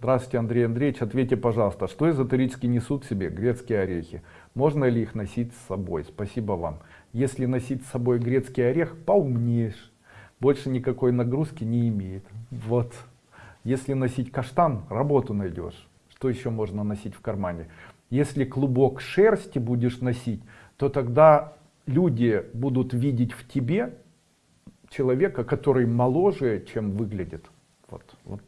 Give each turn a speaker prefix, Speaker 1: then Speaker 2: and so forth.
Speaker 1: Здравствуйте, Андрей Андреевич. Ответьте, пожалуйста, что эзотерически несут в себе грецкие орехи? Можно ли их носить с собой? Спасибо вам. Если носить с собой грецкий орех, поумнеешь. Больше никакой нагрузки не имеет. Вот. Если носить каштан, работу найдешь. Что еще можно носить в кармане? Если клубок шерсти будешь носить, то тогда люди будут видеть в тебе человека, который моложе, чем выглядит. Вот, вот.